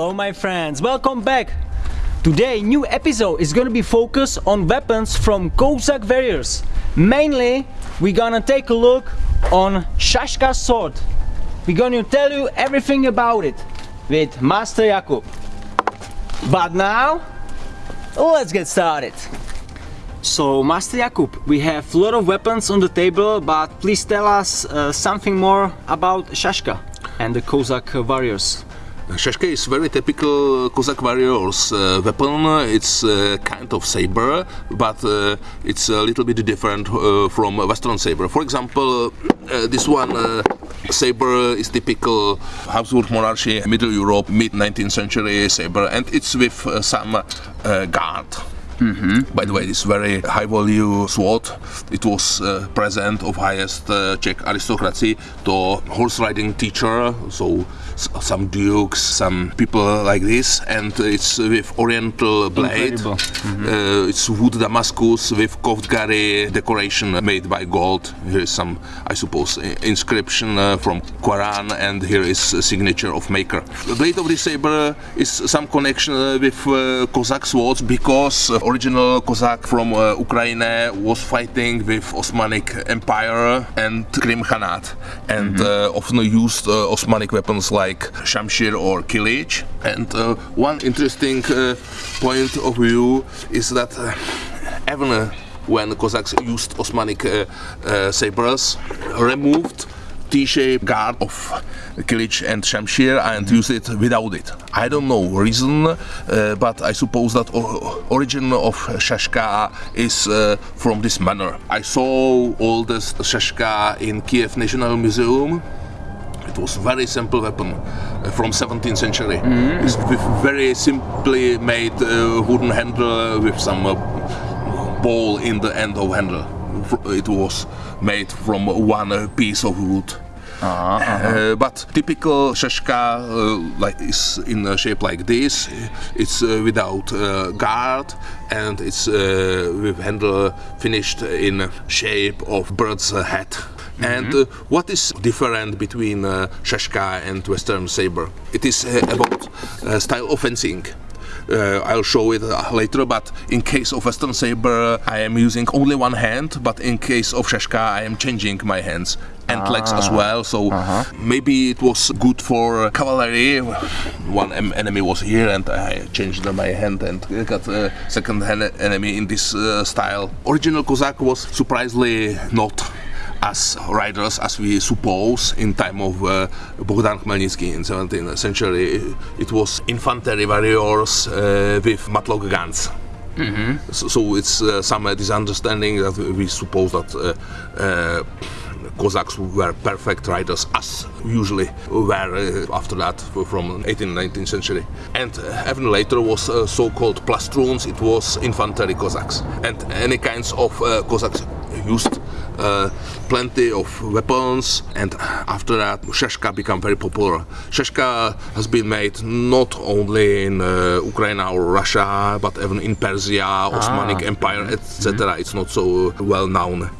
Hello my friends, welcome back! Today new episode is gonna be focused on weapons from Cossack warriors. Mainly we're gonna take a look on Shashka sword. We're gonna tell you everything about it with Master Jakub. But now let's get started. So Master Jakub, we have a lot of weapons on the table but please tell us uh, something more about Shashka and the Cossack warriors. Shashka is very typical Cossack warriors uh, weapon. It's uh, kind of saber, but uh, it's a little bit different uh, from Western saber. For example, uh, this one uh, saber is typical Habsburg monarchy, Middle Europe, mid 19th century saber, and it's with some guard. Mm -hmm. By the way, this very high value sword, it was uh, present of highest uh, Czech aristocracy to horse riding teacher, so some dukes, some people like this, and it's with oriental blade. Mm -hmm. uh, it's wootz Damascus with koftgari decoration made by gold. Here is some, I suppose, inscription uh, from Quran, and here is a signature of maker. The blade of this saber is some connection uh, with uh, Cossack swords because original Cossack from uh, Ukraine was fighting with Osmanic Empire and Krim Khanate, and mm -hmm. often used Osmanic weapons like Shamshir or Kilich. And uh, one interesting uh, point of view is that uh, even when Cossacks used Osmanic sabers, removed T-shaped guard of Kilich and Shamshir and mm -hmm. use it without it. I don't know reason, uh, but I suppose that origin of Shashka is uh, from this manner. I saw all this Shashka in Kiev National Museum it was very simple weapon uh, from 17th century. Mm -hmm. It's with very simply made uh, wooden handle with some uh, ball in the end of handle. It was made from one piece of wood. Uh -huh, uh-huh. uh, but typical shashka uh, like is in a shape like this. It's uh, without guard and it's with handle finished in shape of bird's head. Mm -hmm. And uh, what is different between uh, Shashka and Western Saber? It is uh, about uh, style of fencing. Uh, I'll show it uh, later, but in case of Western Saber, I am using only one hand, but in case of Shashka, I am changing my hands and ah. legs as ah. well. So -huh. maybe it was good for cavalry. One enemy was here, and I changed my hand and got a second enemy in this style. Original Cossack was surprisingly not as riders as we suppose in time of uh, Bogdan Khmelnytsky in 17th century. It was infantry warriors uh, with matchlock guns. Mm -hmm. so, so, it's uh, some misunderstanding that we suppose that uh, uh, Cossacks were perfect riders, as usually were uh, after that from 18th, 19th century. And even later was so-called plastuns, it was infantry Cossacks. And any kinds of Cossacks used uh, plenty of weapons and after that Shashka became very popular. Shashka has been made not only in uh, Ukraine or Russia but even in Persia, Osmanic ah. Empire etc. Mm -hmm. It's not so well known.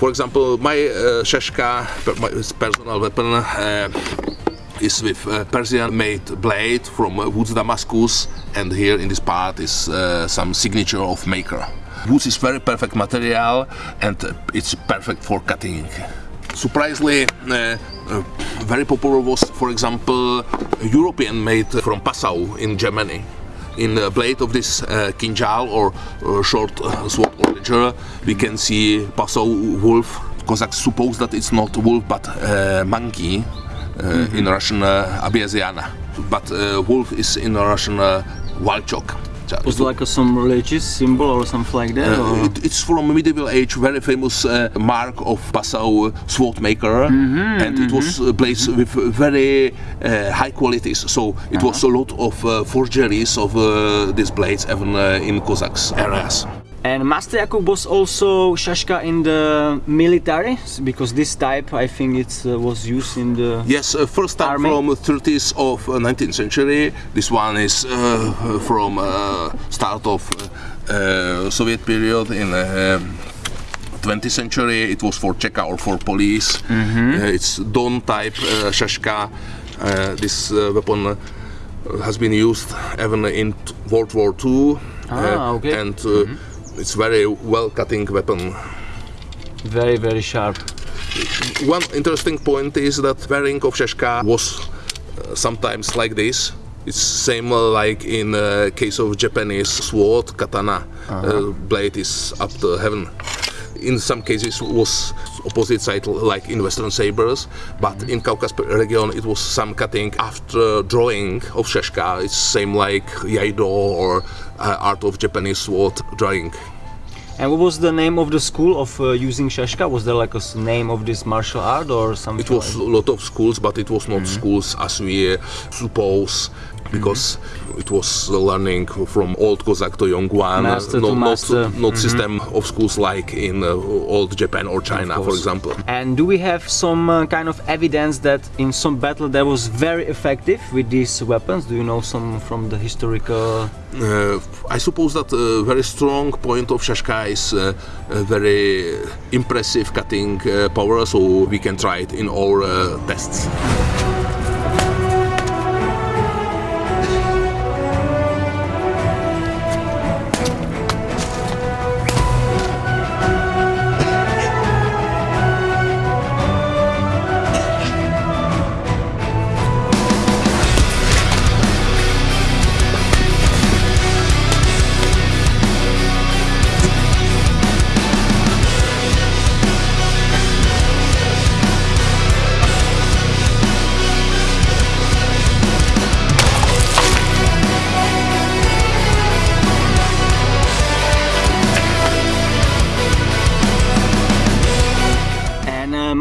For example, my uh, Shashka, my personal weapon, uh, is with uh, Persian-made blade from uh, Wootz Damascus and here in this part is uh, some signature of maker. Wootz is very perfect material and uh, it's perfect for cutting. Surprisingly, uh, uh, very popular was, for example, European made from Passau in Germany in the blade of this uh, kinjal or, or short uh, sword or ledger we can see Passau wolf Cossacks suppose that it's not wolf but uh, monkey mm -hmm. in Russian uh, but uh, wolf is in Russian uh, Walchok was it like a, some religious symbol or something like that? Uh, it, it's from medieval age, very famous uh, mark of Passau sword maker, mm -hmm, and it mm -hmm. was uh, placed mm -hmm. with very uh, high qualities. So it -huh. was a lot of uh, forgeries of uh, these blades, even in Cossacks areas. And Master Jakub was also Shashka in the military because this type I think it uh, was used in the Yes, uh, first time army. from 30s of 19th uh, century. This one is uh, from uh, start of uh, Soviet period in 20th century. It was for Cheka or for police. Mm -hmm. it's Don type Shashka. this weapon has been used even in World War II. Ah, okay. And uh, it's very well cutting weapon. Very, very sharp. One interesting point is that wearing of Sheshka was uh, sometimes like this. It's same like in uh, case of Japanese sword katana. uh blade is up to heaven. In some cases was opposite side like in Western sabers, but in Caucasus region it was some cutting after drawing of Sheshka. It's same like Iaido or uh, art of Japanese sword drawing. And what was the name of the school of uh, using shashka? Was there like a name of this martial art or something? It was a lot of schools, but it was not Mm-hmm. schools as we uh, suppose, because it was learning from old Cossack to young one, Master to not, master. Mm-hmm. not, not system of schools like in uh, old Japan or China, for example. And do we have some uh, kind of evidence that in some battle that was very effective with these weapons? Do you know some from the historical? Uh, I suppose that a very strong point of Shashka is uh, very impressive cutting uh, power, so we can try it in our uh, tests.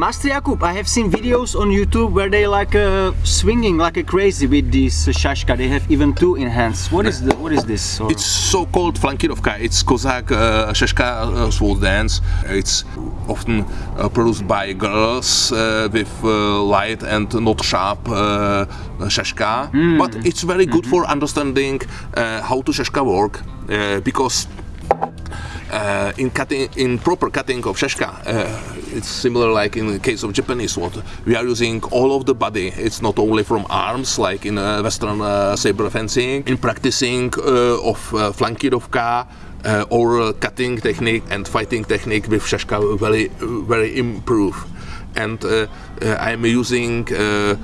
Master Jakub, I have seen videos on YouTube where they like uh, swinging like a crazy with this uh, shashka. They have even two in hands. What is the, what is this? Or- It's so-called flankirovka. It's Cossack uh, Sheshka uh, sword dance. It's often uh, produced by girls uh, with uh, light and not sharp uh, Sheshka. But it's very good for understanding how to shashka work because uh, in cutting, in proper cutting of sheshka, uh, it's similar like in the case of Japanese sword. We are using all of the body. It's not only from arms like in uh, Western uh, saber fencing. In practicing uh, of uh, flankirovka. Uh, or uh, cutting technique and fighting technique with Shashka very very improve and uh, uh, I'm using uh,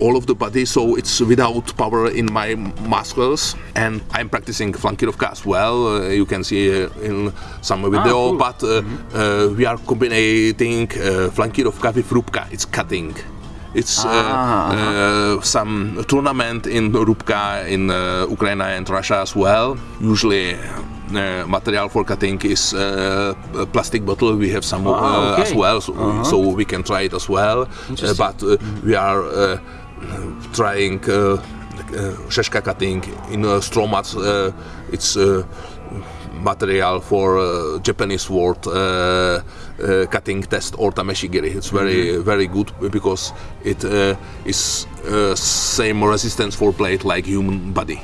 all of the body so it's without power in my muscles and I'm practicing flankirovka as well uh, you can see uh, in some video cool. but uh, uh, we are combining uh, flankirovka with rubka it's cutting it's uh, Ah, uh, some tournament in Rubka in uh, Ukraine and Russia as well. Usually, uh, material for cutting is uh, a plastic bottle. We have some Ah, uh, as well, so, so we can try it as well. Uh, but uh, we are uh, trying uh, uh, sheshka cutting in uh, stromat. Uh, it's uh, material for uh, Japanese sword uh, cutting test or tameshigiri. It's very very good because it is same resistance for blade like human body.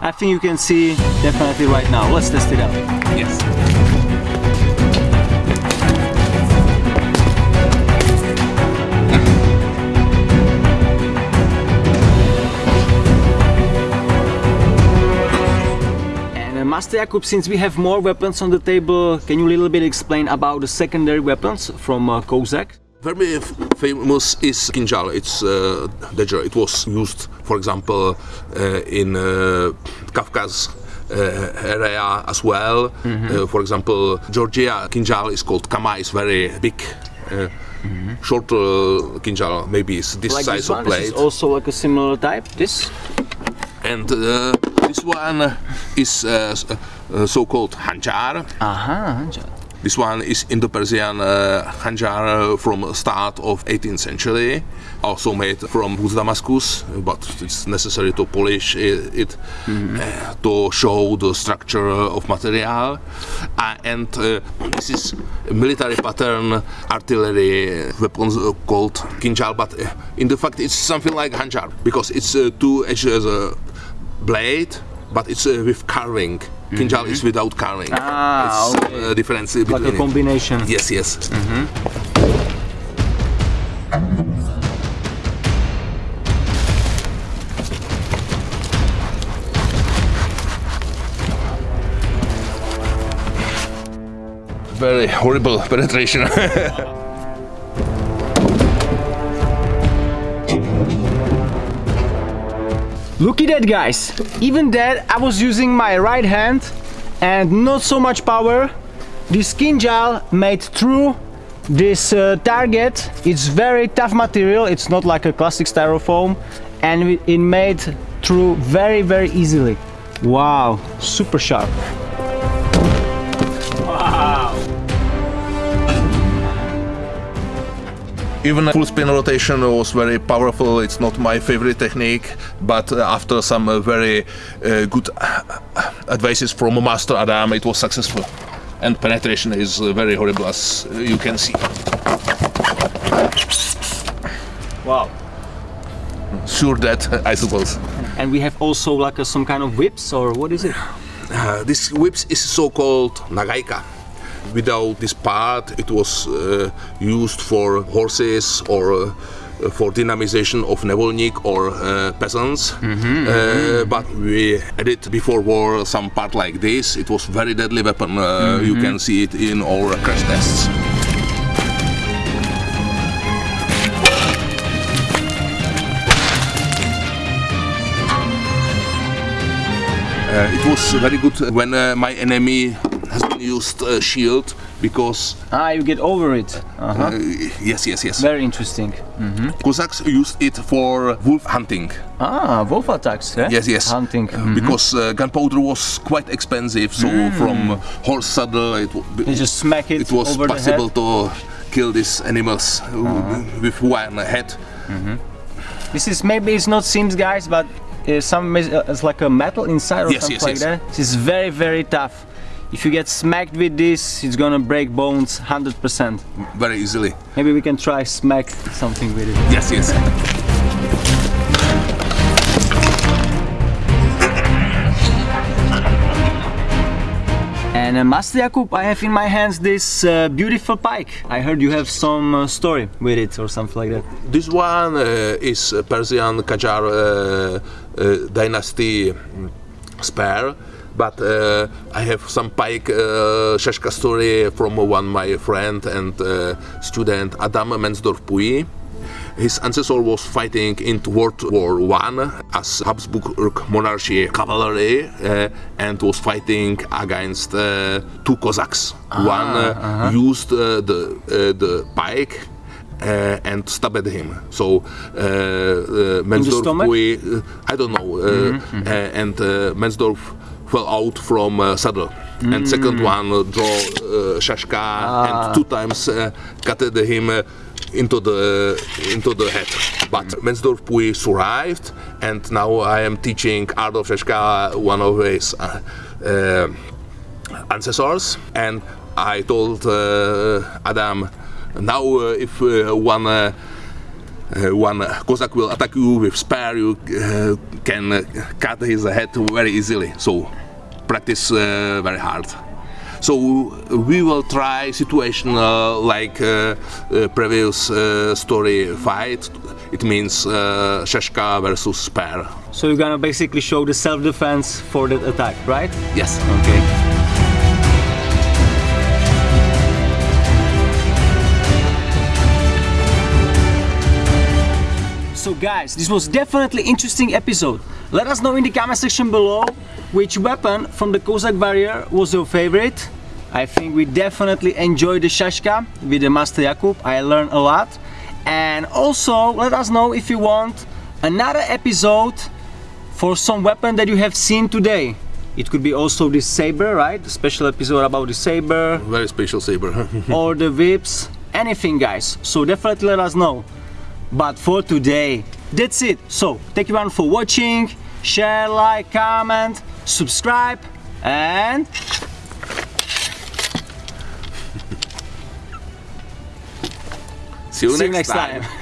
I think you can see definitely right now. Let's test it out. Yes. Master Jakub, since we have more weapons on the table, can you a little bit explain about the secondary weapons from uh, Kozak? Very famous is kinjal. It's uh, dagger. It was used, for example, uh, in uh, Kafkas uh, area as well. Uh, for example, Georgia kinjal is called kama. is very big. Uh, Short uh, kinjal, maybe it's this Like size this of one, this is blade. also like a similar type. This? and uh, this one is uh, uh, so-called hanjar. Aha, This one is Indo-Persian uh, hanjar uh, from start of 18th century, also made from wootz Damascus, but it's necessary to polish it, it uh, to show the structure of material. Uh, and uh, this is military pattern artillery weapons uh, called kinjal, but uh, in the fact it's something like hanjar because it's uh, two edges uh, blade, but it's uh, with carving. Kinjal mm -hmm. is mm-hmm. without carving. Ah, it's uh, okay. difference between like a combination. Yes, yes. Mm -hmm. Very horrible penetration. Look at that guys, even that I was using my right hand and not so much power. This kinjal made through this uh, target. It's very tough material, it's not like a classic styrofoam and it made through very very easily. Wow, super sharp. Even full spin rotation was very powerful. It's not my favorite technique, but uh, after some uh, very uh, good advices from Master Adam, it was successful. And penetration is uh, very horrible, as uh, you can see. Wow. Sure that, I suppose. And we have also like a, some kind of whips or what is it? Uh, this whips is so-called nagaika. Without this part, it was uh, used for horses or uh, for dynamization of nevolnik or uh, peasants. Uh, but we added before war some part like this. It was very deadly weapon. Uh, You can see it in our crash tests. Uh, it was very good when uh, my enemy has been used uh, shield because Ah, you get over it. Uh-huh. uh, yes yes yes Very interesting. Cossacks used it for wolf hunting Ah, wolf attacks, eh? yes yes Hunting. Uh, because uh, gunpowder was quite expensive so from horse saddle it, You just smack it, it was possible to kill these animals uh, with one head This is maybe it's not seams, guys, but uh, some uh, it's like a metal inside or Yes, something yes, like yes. that. This is very, very tough. If you get smacked with this, it's gonna break bones 100%. very easily Maybe we can try smack something with it. yes yes And uh, Master Jakub, I have in my hands this uh, beautiful pike. I heard you have some uh, story with it or something like that. This one uh, is Persian Qajar uh, uh, dynasty mm, spare, but uh, I have some pike uh, Shashka story from one my friend and uh, student Adam Mensdorff-Pouilly. His ancestor was fighting in World War One as Habsburg monarchy cavalry uh, and was fighting against uh, two Cossacks. one uh, used uh, the the pike and stabbed him. So Mensdorff, I don't know, uh, uh, and Mensdorff fell out from uh, saddle. And second one uh, draw uh, Shashka and two times uh, cut him uh, into the into the head. But Mensdorff we survived, and now I am teaching art of Shashka, one of his uh, uh, ancestors, and I told uh, Adam, now uh, if uh, one uh, uh, one Cossack will attack you with spear, you uh, can uh, cut his head very easily. So practice uh, very hard. So we will try situation uh, like uh, uh, previous uh, story fight. It means uh, Shashka versus spear. So you're gonna basically show the self-defense for that attack, right? Yes. Okay. Guys, this was definitely interesting episode. Let us know in the comment section below which weapon from the Cossack warrior was your favorite. I think we definitely enjoyed the Shashka with the Master Jakub. I learned a lot. And also let us know if you want another episode for some weapon that you have seen today. It could be also the saber, right? The special episode about the saber Very special saber. or the whips, anything guys. So definitely let us know. But for today, that's it. So thank you everyone for watching. Share, like, comment, subscribe, and See you, see you next, next time.